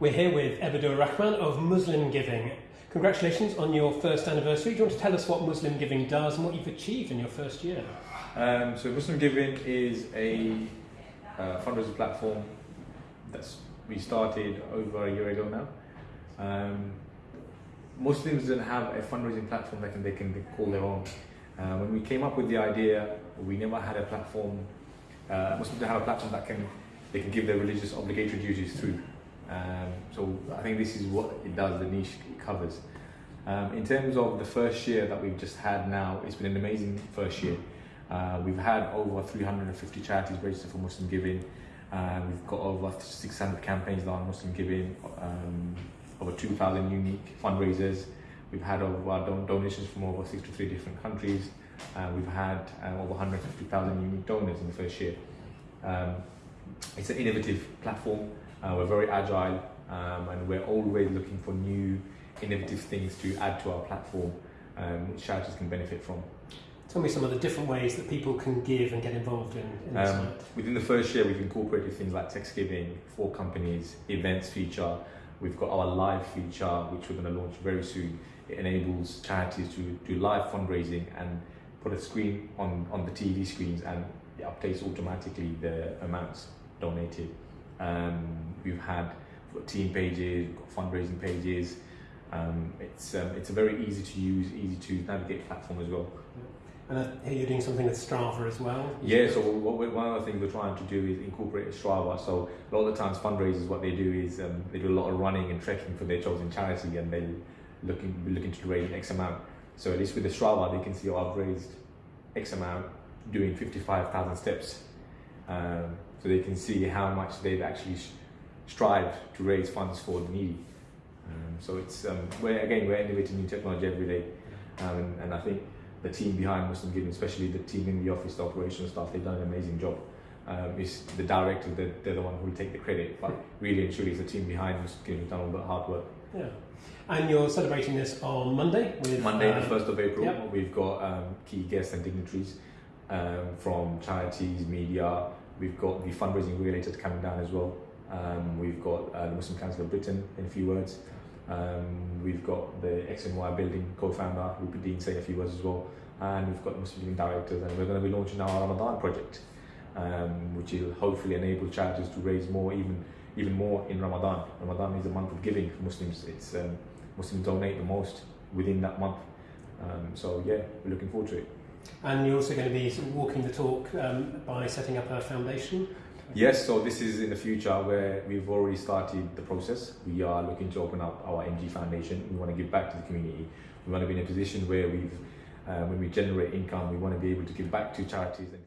We're here with Ebadur Rahman of Muslim Giving. Congratulations on your first anniversary. Do you want to tell us what Muslim Giving does and what you've achieved in your first year? Um, so Muslim Giving is a uh, fundraising platform that's we started over a year ago now. Um, Muslims don't have a fundraising platform that they can call their own. Uh, when we came up with the idea, we never had a platform. Uh, Muslims don't have a platform that can they can give their religious obligatory duties through. Um, so I think this is what it does, the niche it covers. Um, in terms of the first year that we've just had now, it's been an amazing first year. Uh, we've had over 350 charities registered for Muslim Giving. Uh, we've got over 600 campaigns on Muslim Giving, um, over 2,000 unique fundraisers. We've had over don donations from over 63 different countries. Uh, we've had uh, over 150,000 unique donors in the first year. Um, it's an innovative platform. Uh, we're very agile um, and we're always looking for new innovative things to add to our platform um, which charities can benefit from. Tell me some of the different ways that people can give and get involved in, in the um. Within the first year, we've incorporated things like text giving for companies, events feature. We've got our live feature, which we're going to launch very soon. It enables charities to do live fundraising and put a screen on, on the TV screens and it updates automatically the amounts donated. Um, we've had team pages, we've got fundraising pages. Um, it's um, it's a very easy to use, easy to navigate platform as well. And I hear you're doing something with Strava as well. Yeah, so one of the things we're trying to do is incorporate Strava. So a lot of the times fundraisers, what they do is um, they do a lot of running and trekking for their chosen charity, and they looking looking to raise X amount. So at least with the Strava, they can see, oh, I've raised X amount, doing 55,000 steps. Um, so they can see how much they've actually strived to raise funds for the needy. Um, so it's um, we're, again we're innovating new technology every day, um, and, and, I think the team behind Muslim Giving, especially the team in the office, the operational staff, they've done an amazing job. Um, it's the director, they're, they're the one who will take the credit, but really and truly, it's the team behind Muslim Giving who've done all the hard work. Yeah. And you're celebrating this on Monday with Monday, the um, first of April. yep. We've got um, key guests and dignitaries um, from charities, media. We've got the Fundraising Regulator coming down as well. Um, we've got uh, the Muslim Council of Britain in a few words. Um, we've got the X and Y building co-founder Rupert Dean saying a few words as well. And we've got the Muslim directors and we're going to be launching our Ramadan project, um, which will hopefully enable charities to raise more, even even more in Ramadan. Ramadan is a month of giving for Muslims. It's um, Muslims donate the most within that month. Um, so yeah, we're looking forward to it. And you're also going to be walking the talk um, by setting up a foundation. Yes, so this is in the future where we've already started the process. We are looking to open up our MG Foundation. We want to give back to the community. We want to be in a position where we've, uh, when we generate income, we want to be able to give back to charities. And